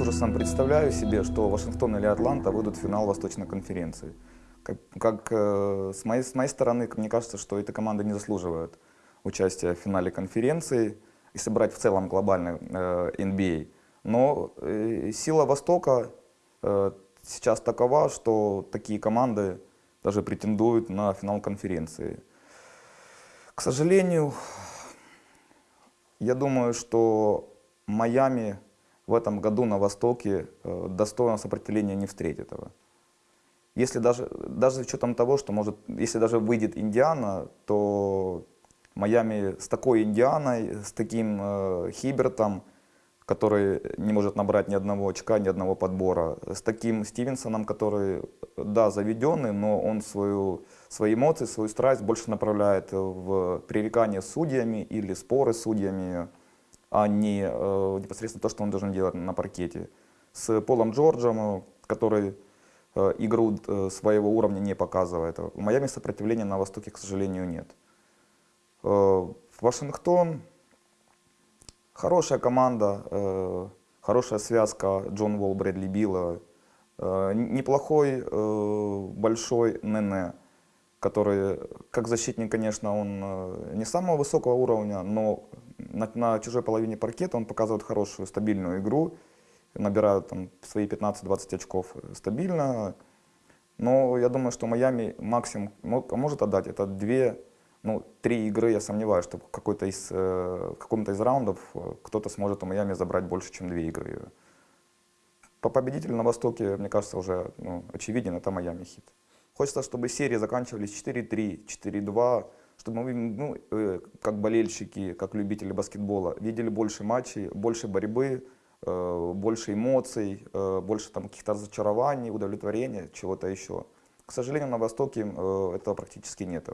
с ужасом представляю себе, что Вашингтон или Атланта выйдут в финал Восточной конференции. Как, как э, с, моей, с моей стороны, мне кажется, что эта команда не заслуживает участия в финале конференции, если брать в целом глобальный э, NBA. Но э, сила Востока э, сейчас такова, что такие команды даже претендуют на финал конференции. К сожалению, я думаю, что Майами в этом году на Востоке э, достойного сопротивления не встретит его. Если даже, даже с учетом того, что может, если даже выйдет Индиана, то Майами с такой Индианой, с таким э, Хибертом, который не может набрать ни одного очка, ни одного подбора, с таким Стивенсоном, который, да, заведенный, но он свою, свои эмоции, свою страсть больше направляет в пререкание с судьями или споры с судьями, а не э, непосредственно то, что он должен делать на паркете. С Полом Джорджем, который э, игру э, своего уровня не показывает. В Майами сопротивления на Востоке, к сожалению, нет. Э, Вашингтон Хорошая команда, э, хорошая связка Джон Волл, Брэдли Билла. Э, неплохой, э, большой Нене, который, как защитник, конечно, он э, не самого высокого уровня, но на, на чужой половине паркета он показывает хорошую, стабильную игру. Набирают там свои 15-20 очков стабильно. Но я думаю, что Майами максимум может отдать это две ну, три игры я сомневаюсь, что какой-то из, э, в каком-то из раундов э, кто-то сможет у Майами забрать больше, чем две игры. По победителю на Востоке, мне кажется, уже ну, очевиден, это Майами хит. Хочется, чтобы серии заканчивались 4-3, 4-2, чтобы мы, ну, э, как болельщики, как любители баскетбола, видели больше матчей, больше борьбы, больше эмоций, больше там каких-то разочарований, удовлетворения, чего-то еще. К сожалению, на Востоке этого практически нет.